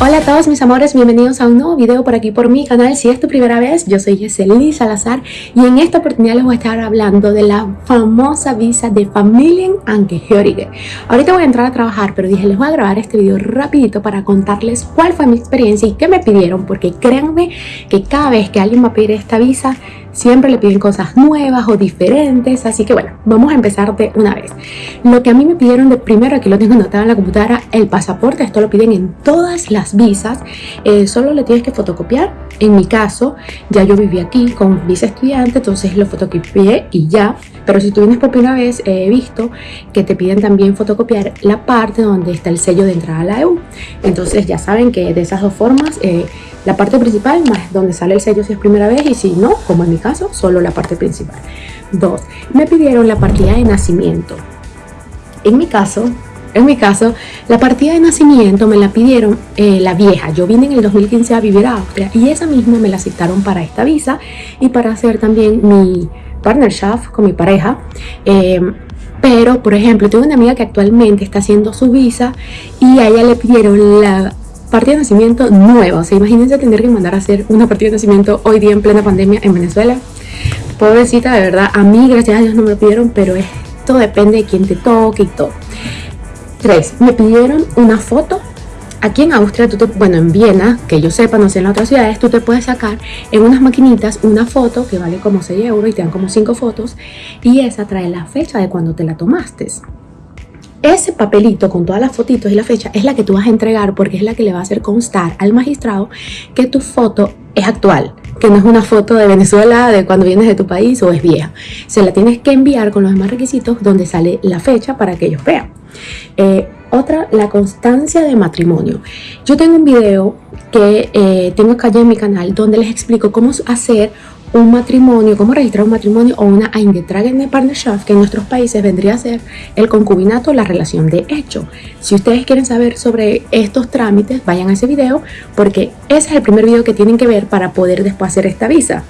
Hola a todos mis amores, bienvenidos a un nuevo video por aquí por mi canal. Si es tu primera vez, yo soy Yeselí Salazar y en esta oportunidad les voy a estar hablando de la famosa visa de Familien Angehörige. Ahorita voy a entrar a trabajar, pero dije les voy a grabar este video rapidito para contarles cuál fue mi experiencia y qué me pidieron, porque créanme que cada vez que alguien va a pedir esta visa, siempre le piden cosas nuevas o diferentes, así que bueno, vamos a empezar de una vez. Lo que a mí me pidieron de primero, aquí lo tengo anotado en la computadora, el pasaporte, esto lo piden en todas las visas, eh, solo le tienes que fotocopiar, en mi caso, ya yo viví aquí con visa estudiante, entonces lo fotocopié y ya, pero si tú vienes por primera vez, he visto que te piden también fotocopiar la parte donde está el sello de entrada a la EU, entonces ya saben que de esas dos formas, eh, la parte principal más donde sale el sello si es primera vez y si no, como en mi caso, solo la parte principal. Dos, me pidieron la partida de nacimiento. En mi caso, en mi caso, la partida de nacimiento me la pidieron eh, la vieja. Yo vine en el 2015 a vivir a Austria y esa misma me la citaron para esta visa y para hacer también mi partnership con mi pareja. Em, pero, por ejemplo, tengo una amiga que actualmente está haciendo su visa y a ella le pidieron la partida de nacimiento nueva. O sea, imagínense tener que mandar a hacer una partida de nacimiento hoy día en plena pandemia en Venezuela. Pobrecita, de verdad, a mí gracias a Dios no me lo pidieron, pero esto depende de quién te toque y todo. Tres, me pidieron una foto. Aquí en Austria, bueno, en Viena, que yo sepa, no sé en otras ciudades, tú te puedes sacar en unas maquinitas una foto que vale como 6 euros y te dan como 5 fotos y esa trae la fecha de cuando te la tomaste. Ese papelito con todas las fotitos y la fecha es la que tú vas a entregar porque es la que le va a hacer constar al magistrado que tu foto es actual, que no es una foto de Venezuela de cuando vienes de tu país o es vieja. Se la tienes que enviar con los demás requisitos donde sale la fecha para que ellos vean. Eh, otra, la constancia de matrimonio. Yo tengo un video que eh, tengo acá en mi canal donde les explico cómo hacer un matrimonio, cómo registrar un matrimonio o una Eingetragene Partnerschaft, que en nuestros países vendría a ser el concubinato, la relación de hecho. Si ustedes quieren saber sobre estos trámites, vayan a ese video porque ese es el primer video que tienen que ver para poder después hacer esta visa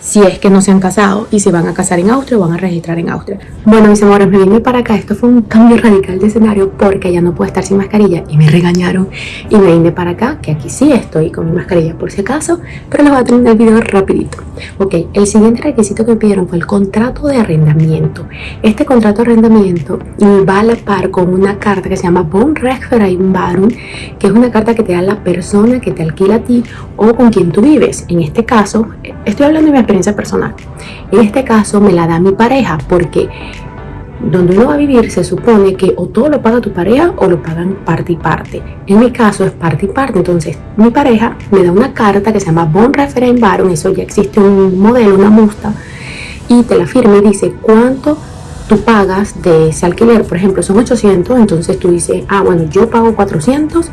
si es que no se han casado y se van a casar en Austria o van a registrar en Austria. Bueno, mis amores, me vine para acá. Esto fue un cambio radical de escenario porque ya no puedo estar sin mascarilla y me regañaron. Y me vine para acá, que aquí sí estoy con mi mascarilla por si acaso, pero les voy a tener el video rapidito. Ok, el siguiente requisito que me pidieron fue el contrato de arrendamiento. Este contrato de arrendamiento va a la par con una carta que se llama Wohnrechtsvereinbarung, que es una carta que te da la persona que te alquila a ti o con quien tú vives. En este caso, estoy hablando de mi experiencia personal. En este caso me la da mi pareja porque donde uno va a vivir se supone que o todo lo paga tu pareja o lo pagan parte y parte. En mi caso es parte y parte, entonces mi pareja me da una carta que se llama Bon Referent eso ya existe un modelo, una musta, y te la firma y dice cuánto tú pagas de ese alquiler, por ejemplo son 800, entonces tú dices, ah bueno, yo pago 400,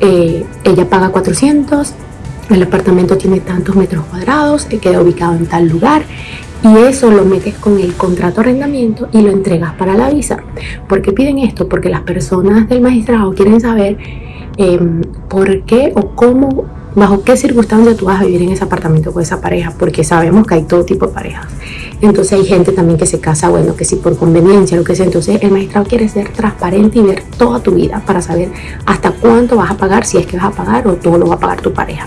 eh, ella paga 400, el apartamento tiene tantos metros cuadrados, queda ubicado en tal lugar y eso lo metes con el contrato de arrendamiento y lo entregas para la visa. ¿Por qué piden esto? Porque las personas del magistrado quieren saber em, por qué o cómo, bajo qué circunstancias tú vas a vivir en ese apartamento con esa pareja, porque sabemos que hay todo tipo de parejas. Entonces hay gente también que se casa, bueno, que si por conveniencia, lo que sea. Entonces el magistrado quiere ser transparente y ver toda tu vida para saber hasta cuánto vas a pagar, si es que vas a pagar o todo lo va a pagar tu pareja.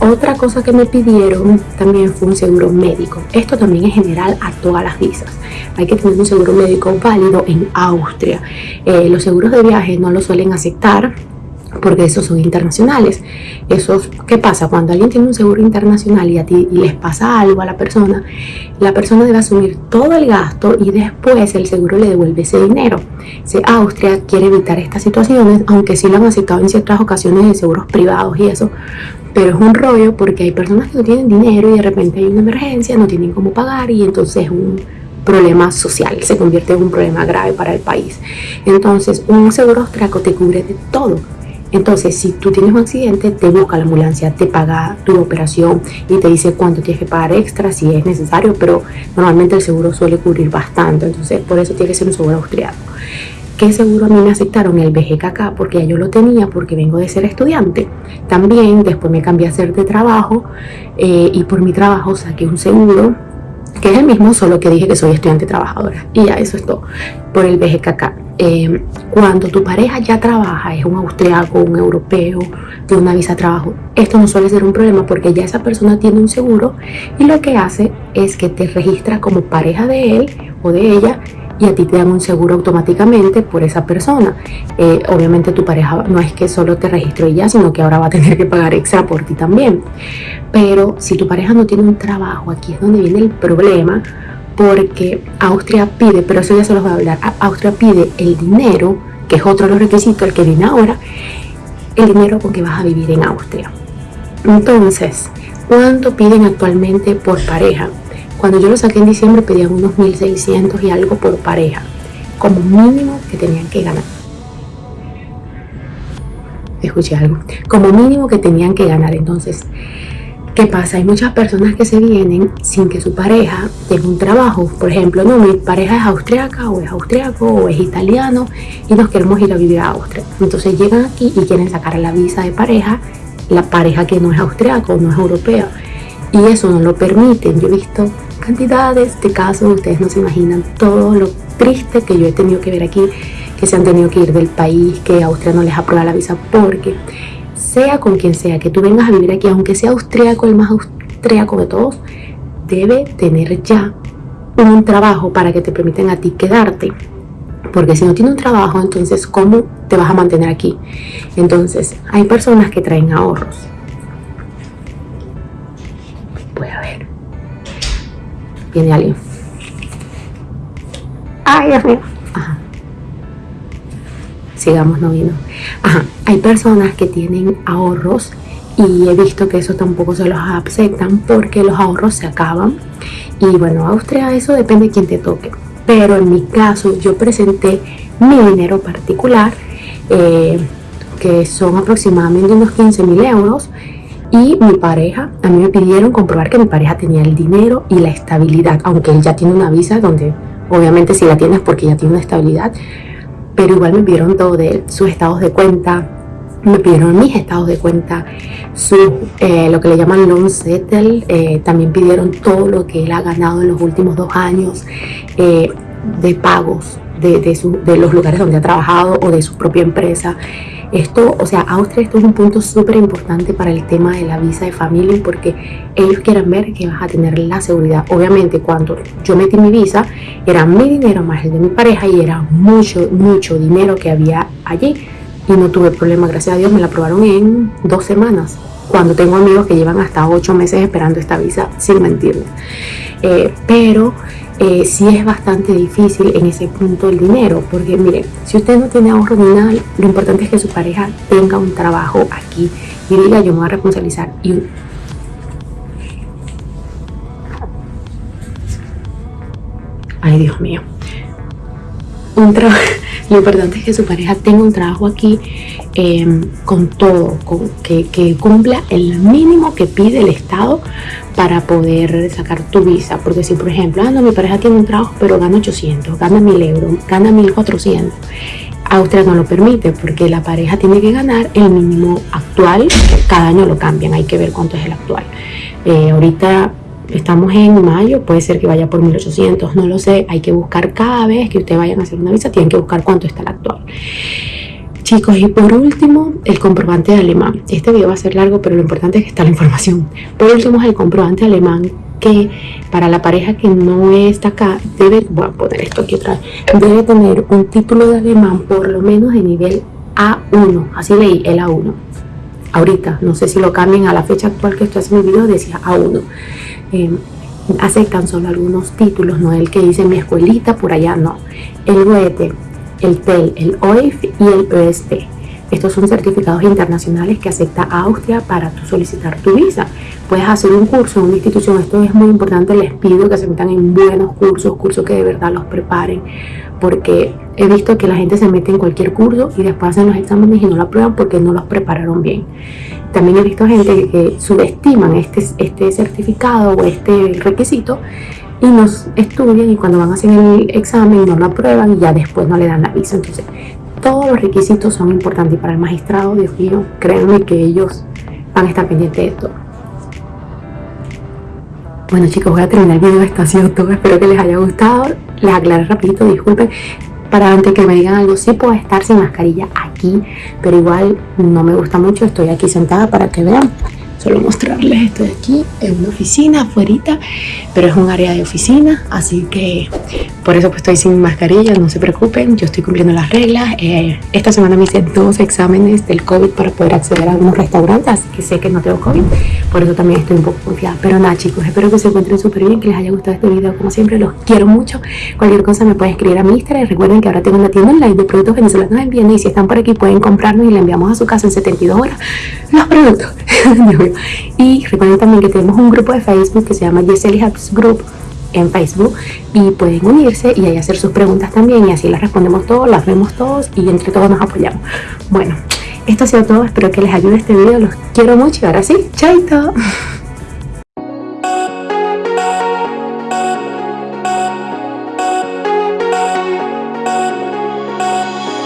Otra cosa que me pidieron también fue un seguro médico. Esto también es general a todas las visas. Hay que tener un seguro médico válido en Austria. Eh, los seguros de viaje no lo suelen aceptar porque esos son internacionales. Esos, ¿Qué pasa? Cuando alguien tiene un seguro internacional y a ti les pasa algo a la persona, la persona debe asumir todo el gasto y después el seguro le devuelve ese dinero. Austria quiere evitar estas situaciones, aunque sí lo han aceptado en ciertas ocasiones de seguros privados y eso, pero es un rollo porque hay personas que no tienen dinero y de repente hay una emergencia, no tienen cómo pagar y entonces es un problema social, se convierte en un problema grave para el país. Entonces, un seguro austriaco te cubre de todo entonces, si tú tienes un accidente, te busca la ambulancia, te paga tu operación y te dice cuánto tienes que pagar extra si es necesario, pero normalmente el seguro suele cubrir bastante, entonces por eso tiene que ser un seguro austriaco. ¿Qué seguro a mí me aceptaron? El BGKK, porque ya yo lo tenía porque vengo de ser estudiante. También después me cambié a hacer de trabajo eh, y por mi trabajo saqué un seguro que es el mismo, solo que dije que soy estudiante trabajadora. Y ya eso es todo, por el BGKK. Eh, cuando tu pareja ya trabaja, es un austriaco, un europeo, de una visa de trabajo, esto no suele ser un problema porque ya esa persona tiene un seguro y lo que hace es que te registra como pareja de él o de ella y a ti te dan un seguro automáticamente por esa persona. Eh, obviamente tu pareja no es que solo te registró ya, sino que ahora va a tener que pagar extra por ti también. Pero si tu pareja no tiene un trabajo, aquí es donde viene el problema, porque Austria pide, pero eso ya se los voy a hablar, Austria pide el dinero, que es otro de los requisitos, el que viene ahora, el dinero con que vas a vivir en Austria. Entonces, ¿cuánto piden actualmente por pareja? Cuando yo lo saqué en diciembre pedían unos 1.600 y algo por pareja, como mínimo que tenían que ganar. Escuché algo. Como mínimo que tenían que ganar. Entonces, ¿Qué pasa? Hay muchas personas que se vienen sin que su pareja tenga un trabajo. Por ejemplo, no, mi pareja es austriaca o es austriaco o es italiano y nos queremos ir a vivir a Austria. Entonces llegan aquí y quieren sacar la visa de pareja, la pareja que no es austriaco, no es europea. Y eso no lo permiten. Yo he visto cantidades de casos, ustedes no se imaginan todo lo triste que yo he tenido que ver aquí, que se han tenido que ir del país, que Austria no les aprueba la visa porque sea con quien sea que tú vengas a vivir aquí, aunque sea austríaco, el más austríaco de todos, debe tener ya un trabajo para que te permitan a ti quedarte. Porque si no tiene un trabajo, entonces ¿cómo te vas a mantener aquí? Entonces, hay personas que traen ahorros. Voy a ver. Viene alguien. Ay, Dios. Sigamos, no vino. Ajá, hay personas que tienen ahorros y he visto que eso tampoco se los aceptan porque los ahorros se acaban. Y bueno, Austria eso depende de quién te toque. Pero en mi caso yo presenté mi dinero particular, eh, que son aproximadamente unos 15 mil euros. Y mi pareja, a mí me pidieron comprobar que mi pareja tenía el dinero y la estabilidad, aunque él ya tiene una visa donde obviamente si la tienes porque ya tiene una estabilidad, pero igual me pidieron todo de sus estados de cuenta, me pidieron mis estados de cuenta, su, eh, lo que le llaman loan settle, eh, también pidieron todo lo que él ha ganado en los últimos dos años eh, de pagos de, de, los lugares donde ha trabajado o de su propia empresa. Esto, o sea, Austria, esto es un punto súper importante para el tema de la visa de familia porque ellos quieren ver que vas a tener la seguridad. Obviamente, cuando yo metí mi visa, era mi dinero más el de mi pareja y era mucho, mucho dinero que había allí. Y no tuve problema, gracias a Dios, me la aprobaron en dos semanas. Cuando tengo amigos que llevan hasta ocho meses esperando esta visa, sin mentirme. Eh, pero eh, sí es bastante difícil en ese punto el dinero, porque mire, si usted no tiene ahorro ni nada, lo importante es que su pareja tenga un trabajo aquí y diga yo me voy a responsabilizar Ay, Dios mío. Un lo importante es que su pareja tenga un trabajo aquí em, con todo, con, que cumpla el mínimo que pide el Estado para poder sacar tu visa. Porque si, por ejemplo, ah, no, mi pareja tiene un trabajo, pero gana 800, gana 1000 euros, gana 1400. Austria no lo permite porque la pareja tiene que ganar el mínimo actual, cada año lo cambian, hay que ver cuánto es el actual. Eh, ahorita estamos en mayo, puede ser que vaya por 1800, no lo sé, hay que buscar cada vez que ustedes vayan a hacer una visa, tienen que buscar cuánto está el actual. Chicos, y por último, el comprobante de alemán. Este video va a ser largo, pero lo importante es que está la información. Por último, es el comprobante alemán que para la pareja que no está acá, debe, voy a poner esto aquí vez, debe tener un título de alemán por lo menos de nivel A1. Así leí, el A1. Ahorita, no sé si lo cambien a la fecha actual que estoy haciendo el video, decía A1. Eh, aceptan solo algunos títulos, no el que dice mi escuelita, por allá no. El Goethe el TEL, el OIF y el ESP. Estos son certificados internacionales que acepta Austria para tu solicitar tu visa. Puedes hacer un curso en una institución, esto es muy importante, les pido que se metan en buenos cursos, cursos que de verdad los preparen, porque he visto que la gente se mete en cualquier curso y después hacen los exámenes y no lo aprueban porque no los prepararon bien. También he visto gente que subestiman este, este certificado o este requisito y nos estudian y cuando van a hacer el examen no lo aprueban y ya después no le dan la visa. Entonces, todos los requisitos son importantes para el magistrado, Dios mío, créanme que ellos van a estar pendientes de esto. Bueno chicos, voy a terminar el video, esto ha sido todo, espero que les haya gustado, les aclaré rapidito, disculpen, para antes que me digan algo, sí puedo estar sin mascarilla aquí, pero igual no me gusta mucho, estoy aquí sentada para que vean solo mostrarles esto de aquí es una oficina afuera pero es un área de oficina así que por eso pues estoy sin mascarilla no se preocupen yo estoy cumpliendo las reglas. Eh, esta semana me hice dos exámenes del COVID para poder acceder a algunos restaurantes que sé que no tengo COVID. Por eso también estoy un poco confiada. Pero nada chicos espero que se encuentren súper bien que les haya gustado este video como siempre los quiero mucho. Cualquier cosa me pueden escribir a mi Instagram recuerden que ahora tengo una tienda online de productos venezolanos en Viena y si están por aquí pueden comprarnos y le enviamos a su casa en 72 horas. Los productos. Y recuerden también que tenemos un grupo de Facebook que se llama Giselle Hubs Group en Facebook y pueden unirse y ahí hacer sus preguntas también y así las respondemos todos, las vemos todos y entre todos nos apoyamos. Bueno, esto ha sido todo, espero que les ayude este video, los quiero mucho y ahora sí, chaito.